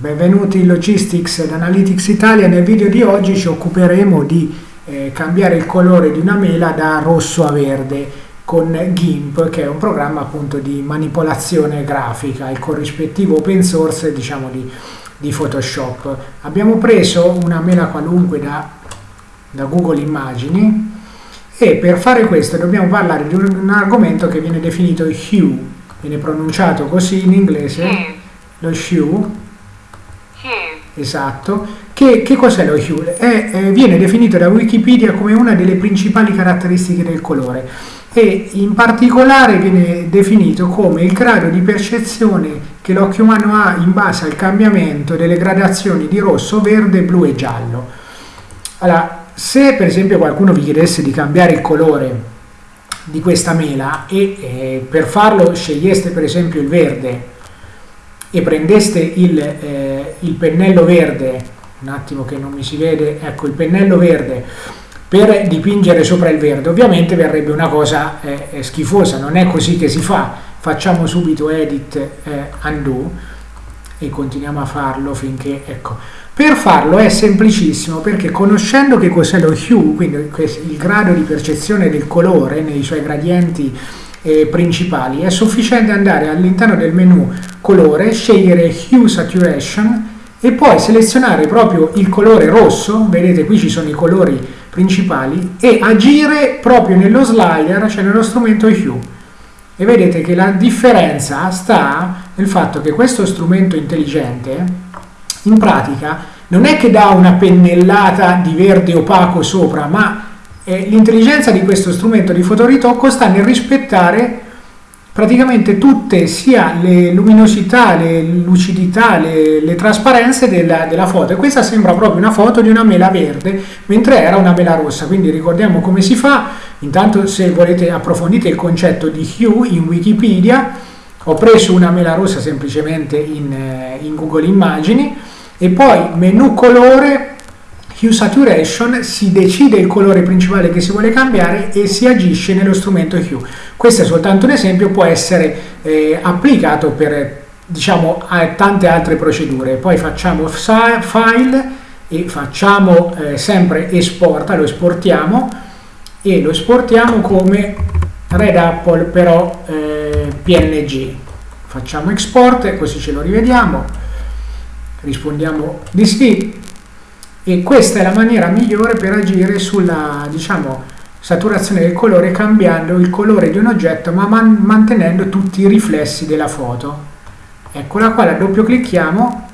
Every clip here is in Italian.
Benvenuti in Logistics ed Analytics Italia. Nel video di oggi ci occuperemo di eh, cambiare il colore di una mela da rosso a verde con GIMP, che è un programma appunto di manipolazione grafica, il corrispettivo open source diciamo di, di Photoshop. Abbiamo preso una mela qualunque da, da Google Immagini e per fare questo dobbiamo parlare di un, un argomento che viene definito hue, viene pronunciato così in inglese, lo hue Esatto. Che, che cos'è lo hue? È, è, viene definito da Wikipedia come una delle principali caratteristiche del colore e in particolare viene definito come il grado di percezione che l'occhio umano ha in base al cambiamento delle gradazioni di rosso, verde, blu e giallo. Allora, se per esempio qualcuno vi chiedesse di cambiare il colore di questa mela e eh, per farlo sceglieste per esempio il verde e prendeste il, eh, il pennello verde, un attimo che non mi si vede, ecco il pennello verde per dipingere sopra il verde, ovviamente verrebbe una cosa eh, schifosa, non è così che si fa, facciamo subito edit eh, undo e continuiamo a farlo finché, ecco, per farlo è semplicissimo perché conoscendo che cos'è lo hue, quindi il grado di percezione del colore nei suoi gradienti eh, principali, è sufficiente andare all'interno del menu colore, scegliere Hue Saturation e poi selezionare proprio il colore rosso, vedete qui ci sono i colori principali, e agire proprio nello slider, cioè nello strumento Hue. E vedete che la differenza sta nel fatto che questo strumento intelligente, in pratica, non è che dà una pennellata di verde opaco sopra, ma eh, l'intelligenza di questo strumento di fotoritocco sta nel rispettare praticamente tutte sia le luminosità, le lucidità, le, le trasparenze della, della, foto. E questa sembra proprio una foto di una mela verde mentre era una mela rossa. Quindi ricordiamo come si fa. Intanto se volete approfondite il concetto di hue in wikipedia. Ho preso una mela rossa semplicemente in, eh, in google immagini. E poi menu colore Hue Saturation si decide il colore principale che si vuole cambiare e si agisce nello strumento Hue. Questo è soltanto un esempio, può essere eh, applicato per diciamo, tante altre procedure. Poi facciamo file e facciamo eh, sempre esporta, lo esportiamo e lo esportiamo come Red Apple però eh, PNG. Facciamo export, così ce lo rivediamo, rispondiamo di sì, e questa è la maniera migliore per agire sulla diciamo, saturazione del colore cambiando il colore di un oggetto ma man mantenendo tutti i riflessi della foto. Eccola qua, la doppio clicchiamo.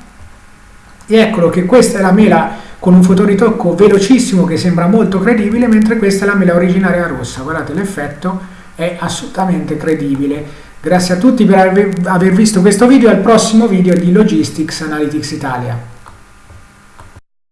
E eccolo che questa è la mela con un fotoritocco velocissimo che sembra molto credibile mentre questa è la mela originaria rossa. Guardate l'effetto è assolutamente credibile. Grazie a tutti per aver visto questo video. Al prossimo video di Logistics Analytics Italia